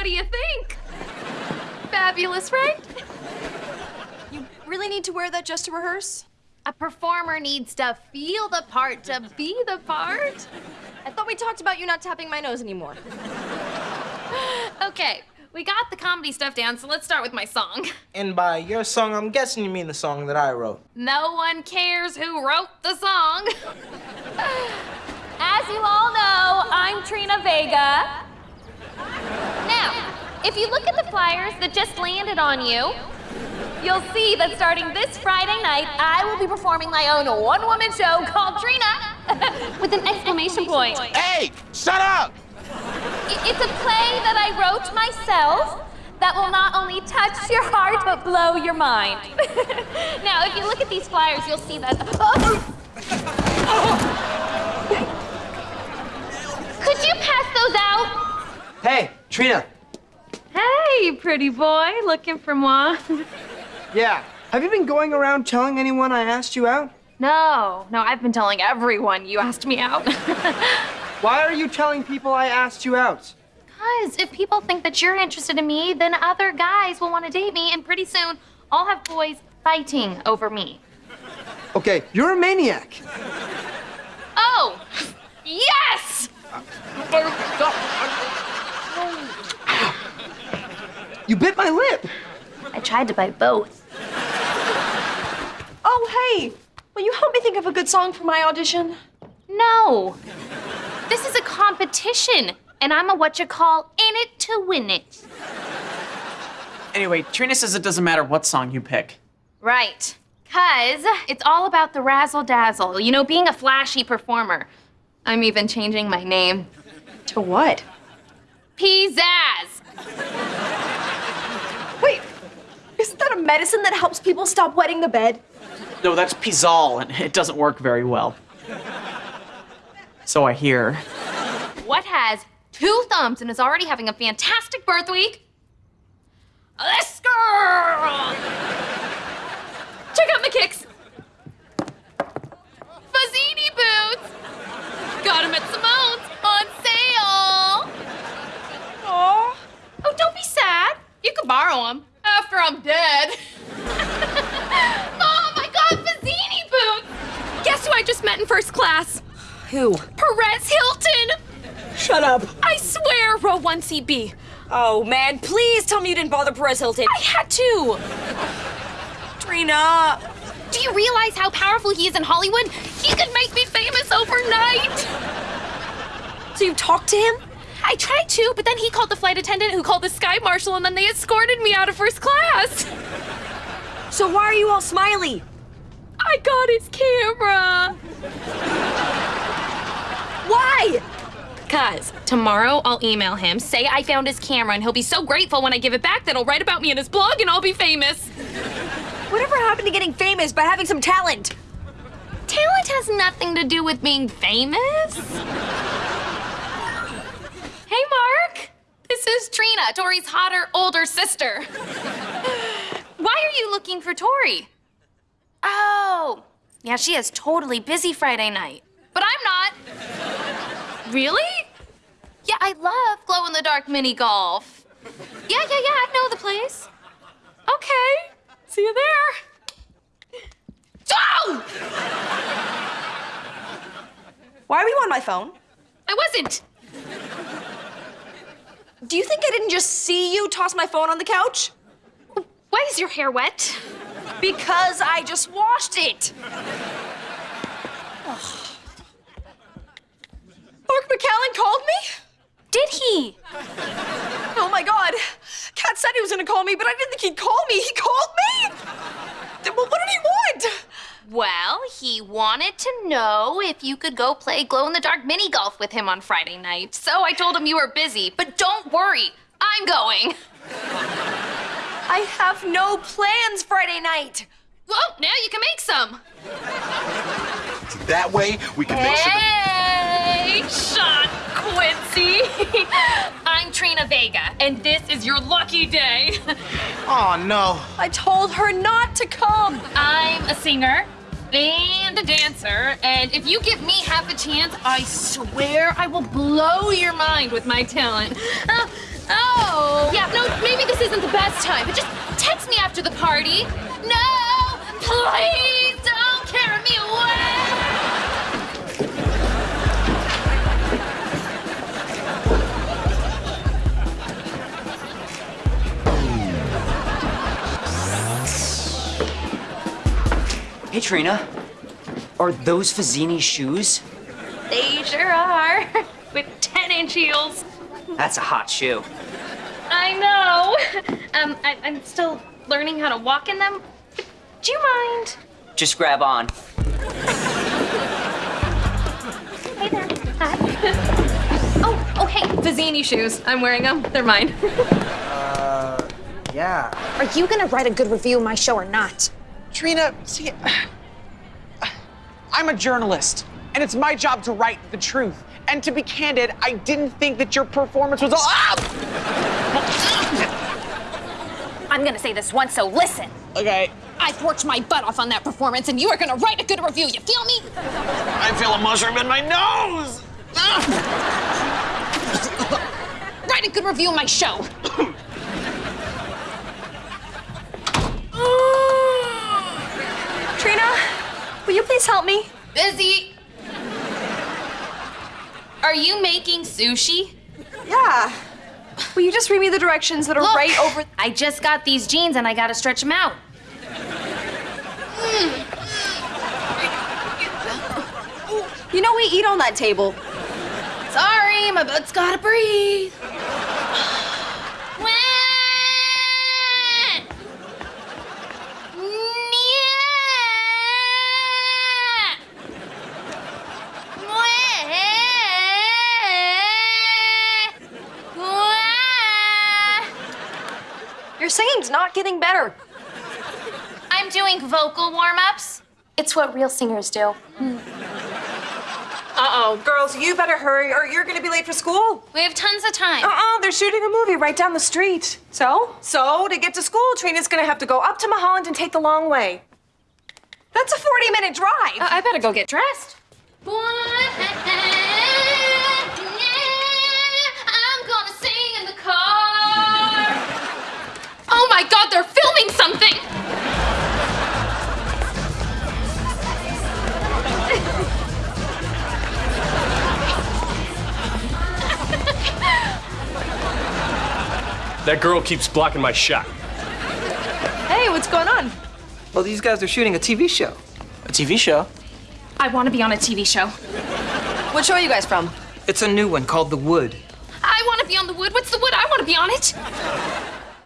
What do you think? Fabulous, right? You really need to wear that just to rehearse? A performer needs to feel the part to be the part. I thought we talked about you not tapping my nose anymore. Okay, we got the comedy stuff down, so let's start with my song. And by your song, I'm guessing you mean the song that I wrote. No one cares who wrote the song. As you all know, I'm Trina Vega. Now, if you look at the flyers that just landed on you, you'll see that starting this Friday night, I will be performing my own one-woman show called Trina with an exclamation point. Hey, shut up! It's a play that I wrote myself that will not only touch your heart but blow your mind. now, if you look at these flyers, you'll see that. Could you pass those out? Hey, Trina. Hey, pretty boy, looking for moi? Yeah. Have you been going around telling anyone I asked you out? No, no, I've been telling everyone you asked me out. Why are you telling people I asked you out? Because if people think that you're interested in me, then other guys will want to date me, and pretty soon I'll have boys fighting over me. Okay, you're a maniac. Oh, yes! Uh, oh, You bit my lip. I tried to bite both. Oh, hey! Will you help me think of a good song for my audition? No. This is a competition, and I'm a what you call in it to win it. Anyway, Trina says it doesn't matter what song you pick. Right. Cause it's all about the razzle dazzle, you know, being a flashy performer. I'm even changing my name. To what? Pizzazz! Wait, isn't that a medicine that helps people stop wetting the bed? No, that's Pizol, and it doesn't work very well. So I hear. What has two thumbs and is already having a fantastic birth week? This girl! Check out my kicks. Fazzini boots. Got them at Simone's on sale. Aw. Oh, don't be sad. You can borrow them after I'm dead. oh my God, Fazzini boots! Guess who I just met in first class? Who? Perez Hilton. Shut up. I swear, row one CB. Oh, man, please tell me you didn't bother Perez Hilton. I had to. Trina. Do you realize how powerful he is in Hollywood? He could make me famous overnight. So you talked to him? I tried to, but then he called the flight attendant who called the sky marshal and then they escorted me out of first class. So why are you all smiley? I got his camera. Why? Cuz tomorrow I'll email him, say I found his camera, and he'll be so grateful when I give it back that he'll write about me in his blog and I'll be famous. Whatever happened to getting famous by having some talent? Talent has nothing to do with being famous. Hey, Mark. This is Trina, Tori's hotter, older sister. Why are you looking for Tori? Oh, yeah, she is totally busy Friday night. But I'm not. Really? Yeah, I love glow in the dark mini golf. Yeah, yeah, yeah, I know the place. Okay, see you there. Oh! Why are you on my phone? I wasn't. Do you think I didn't just see you toss my phone on the couch? Why is your hair wet? Because I just washed it. Mark McCallan called me? Did he? Oh my god. Cat said he was gonna call me, but I didn't think he'd call me. He called me? Well, what did he want? Well, he wanted to know if you could go play glow in the dark mini golf with him on Friday night. So I told him you were busy, but don't worry, I'm going. I have no plans Friday night. Well, now you can make some. That way, we can make sure. Hey, Sean Quincy. I'm Trina Vega, and this is your lucky day. Oh no. I told her not to come. I'm a singer and a dancer, and if you give me half a chance, I swear I will blow your mind with my talent. Uh, oh, oh this isn't the best time, but just text me after the party. No! Please Hey, Trina. Are those Fazzini shoes? They sure are. With 10 inch heels. That's a hot shoe. I know. Um, I, I'm still learning how to walk in them. Do you mind? Just grab on. Hey there. Hi. oh, oh, hey, Fazzini shoes. I'm wearing them. They're mine. uh, Yeah. Are you gonna write a good review of my show or not? Trina, see, I'm a journalist, and it's my job to write the truth. And to be candid, I didn't think that your performance was all. Ah! I'm gonna say this once, so listen. Okay, I've worked my butt off on that performance, and you are gonna write a good review. You feel me? I feel a mushroom in my nose. Write a good review of my show. Trina, will you please help me? Busy. Are you making sushi? Yeah. Will you just read me the directions that are Look, right over? I just got these jeans and I gotta stretch them out. You know we eat on that table. Sorry, my butt's gotta breathe. Your singing's not getting better. I'm doing vocal warm-ups. It's what real singers do. Hmm. Uh-oh, girls, you better hurry or you're gonna be late for school. We have tons of time. Uh-uh, they're shooting a movie right down the street. So? So, to get to school, Trina's gonna have to go up to Mulholland and take the long way. That's a 40-minute drive. Uh, I better go get dressed. I'm That girl keeps blocking my shot. hey, what's going on? Well, these guys are shooting a TV show. A TV show? I want to be on a TV show. What show are you guys from? It's a new one called The Wood. I want to be on the wood. What's the wood? I want to be on it.